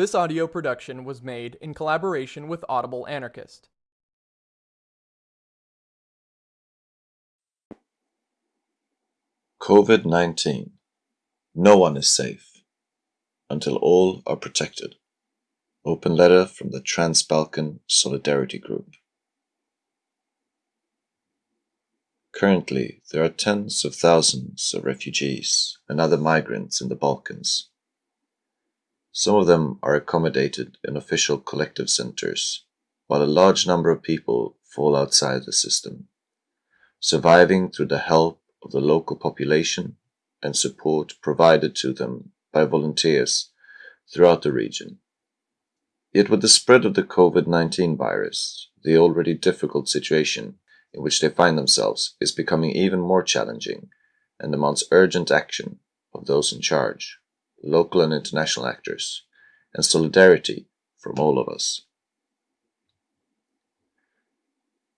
This audio production was made in collaboration with Audible Anarchist. COVID 19. No one is safe until all are protected. Open letter from the Trans Balkan Solidarity Group. Currently, there are tens of thousands of refugees and other migrants in the Balkans. Some of them are accommodated in official collective centers, while a large number of people fall outside the system, surviving through the help of the local population and support provided to them by volunteers throughout the region. Yet with the spread of the COVID-19 virus, the already difficult situation in which they find themselves is becoming even more challenging and demands urgent action of those in charge, local and international actors, and solidarity from all of us.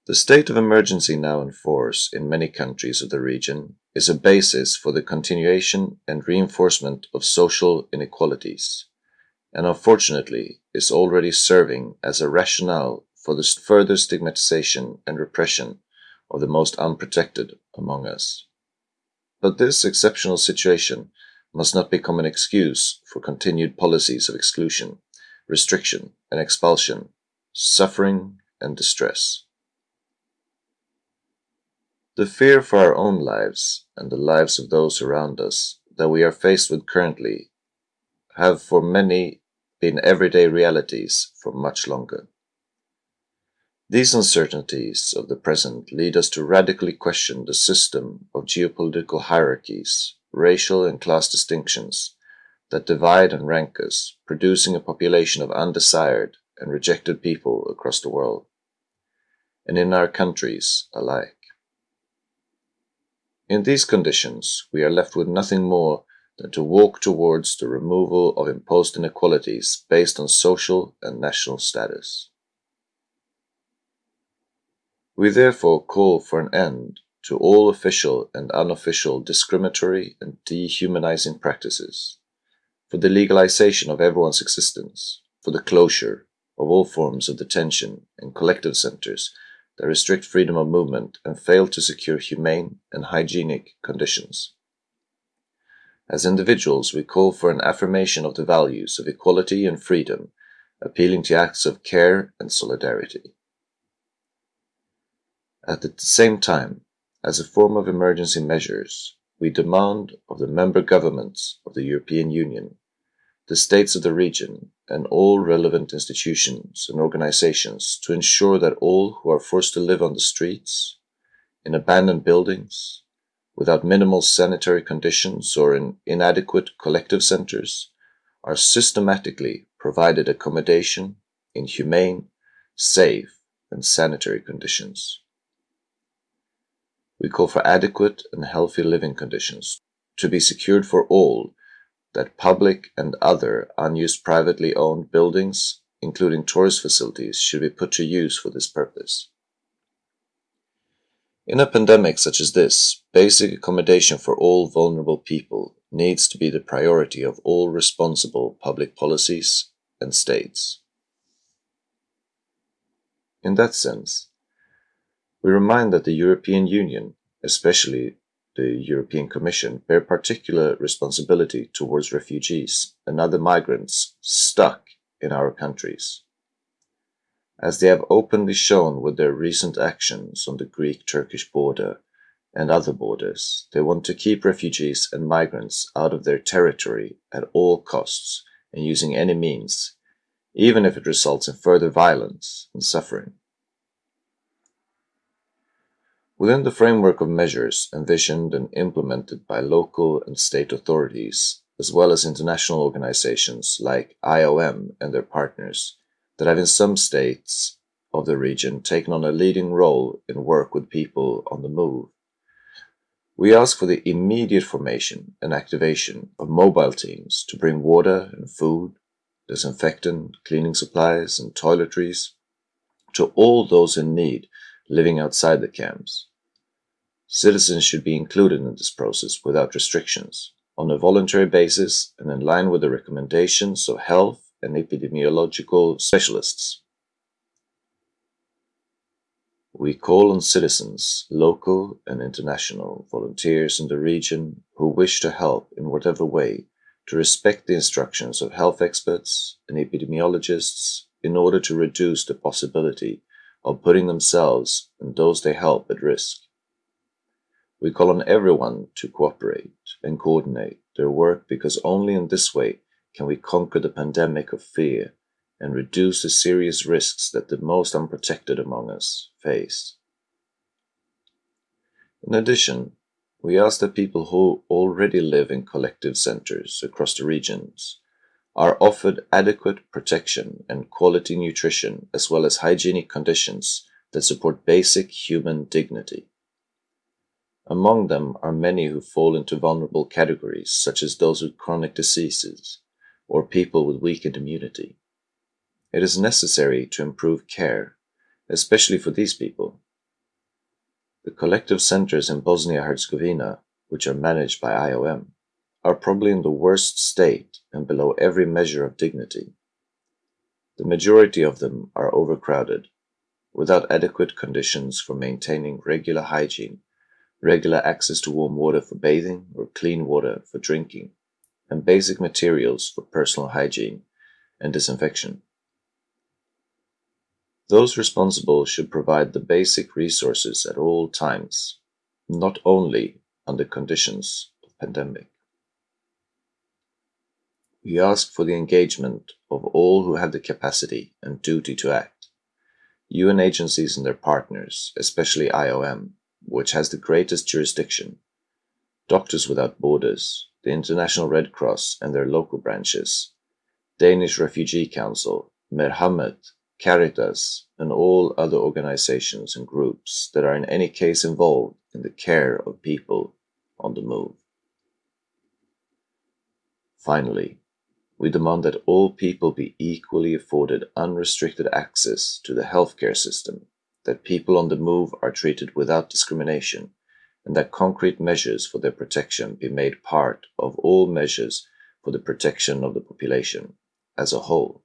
The state of emergency now in force in many countries of the region is a basis for the continuation and reinforcement of social inequalities, and unfortunately is already serving as a rationale for the further stigmatization and repression of the most unprotected among us. But this exceptional situation must not become an excuse for continued policies of exclusion, restriction and expulsion, suffering and distress. The fear for our own lives and the lives of those around us that we are faced with currently have for many been everyday realities for much longer. These uncertainties of the present lead us to radically question the system of geopolitical hierarchies, racial and class distinctions that divide and rank us, producing a population of undesired and rejected people across the world, and in our countries alike. In these conditions, we are left with nothing more than to walk towards the removal of imposed inequalities based on social and national status. We therefore call for an end to all official and unofficial discriminatory and dehumanizing practices, for the legalization of everyone's existence, for the closure of all forms of detention and collective centers that restrict freedom of movement and fail to secure humane and hygienic conditions. As individuals, we call for an affirmation of the values of equality and freedom, appealing to acts of care and solidarity. At the same time, as a form of emergency measures, we demand of the member governments of the European Union, the states of the region, and all relevant institutions and organizations to ensure that all who are forced to live on the streets, in abandoned buildings, without minimal sanitary conditions or in inadequate collective centers, are systematically provided accommodation in humane, safe, and sanitary conditions. We call for adequate and healthy living conditions to be secured for all, that public and other unused privately owned buildings, including tourist facilities, should be put to use for this purpose. In a pandemic such as this, basic accommodation for all vulnerable people needs to be the priority of all responsible public policies and states. In that sense, we remind that the European Union, especially the European Commission, bear particular responsibility towards refugees and other migrants stuck in our countries. As they have openly shown with their recent actions on the Greek-Turkish border and other borders, they want to keep refugees and migrants out of their territory at all costs and using any means, even if it results in further violence and suffering. Within the framework of measures envisioned and implemented by local and state authorities, as well as international organizations like IOM and their partners, that have in some states of the region taken on a leading role in work with people on the move. We ask for the immediate formation and activation of mobile teams to bring water and food, disinfectant, cleaning supplies, and toiletries to all those in need living outside the camps. Citizens should be included in this process without restrictions, on a voluntary basis and in line with the recommendations of health and epidemiological specialists. We call on citizens, local and international, volunteers in the region who wish to help in whatever way to respect the instructions of health experts and epidemiologists in order to reduce the possibility of putting themselves and those they help at risk. We call on everyone to cooperate and coordinate their work because only in this way can we conquer the pandemic of fear and reduce the serious risks that the most unprotected among us face. In addition, we ask that people who already live in collective centers across the regions are offered adequate protection and quality nutrition as well as hygienic conditions that support basic human dignity. Among them are many who fall into vulnerable categories, such as those with chronic diseases or people with weakened immunity. It is necessary to improve care, especially for these people. The collective centers in Bosnia-Herzegovina, which are managed by IOM, are probably in the worst state and below every measure of dignity. The majority of them are overcrowded, without adequate conditions for maintaining regular hygiene regular access to warm water for bathing or clean water for drinking, and basic materials for personal hygiene and disinfection. Those responsible should provide the basic resources at all times, not only under conditions of pandemic. We ask for the engagement of all who have the capacity and duty to act, UN agencies and their partners, especially IOM, which has the greatest jurisdiction, Doctors Without Borders, the International Red Cross and their local branches, Danish Refugee Council, Merhamet, Caritas, and all other organizations and groups that are in any case involved in the care of people on the move. Finally, we demand that all people be equally afforded unrestricted access to the healthcare system that people on the move are treated without discrimination, and that concrete measures for their protection be made part of all measures for the protection of the population as a whole.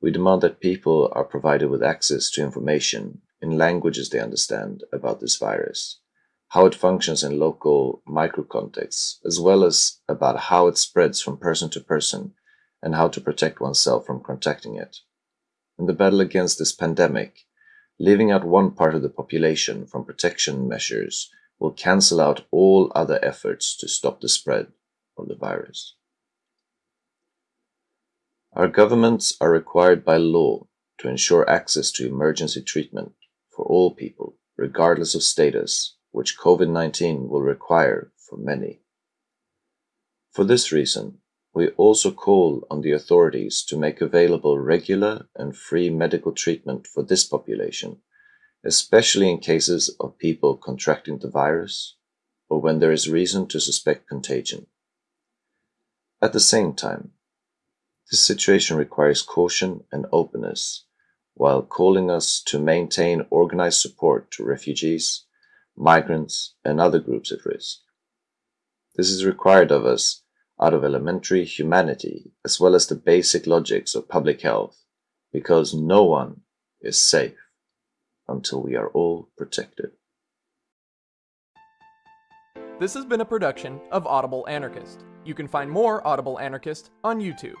We demand that people are provided with access to information in languages they understand about this virus, how it functions in local microcontexts, as well as about how it spreads from person to person and how to protect oneself from contracting it. In the battle against this pandemic, Leaving out one part of the population from protection measures will cancel out all other efforts to stop the spread of the virus. Our governments are required by law to ensure access to emergency treatment for all people, regardless of status, which COVID-19 will require for many. For this reason, we also call on the authorities to make available regular and free medical treatment for this population, especially in cases of people contracting the virus or when there is reason to suspect contagion. At the same time, this situation requires caution and openness while calling us to maintain organized support to refugees, migrants, and other groups at risk. This is required of us out of elementary humanity as well as the basic logics of public health, because no one is safe until we are all protected. This has been a production of Audible Anarchist. You can find more Audible Anarchist on YouTube.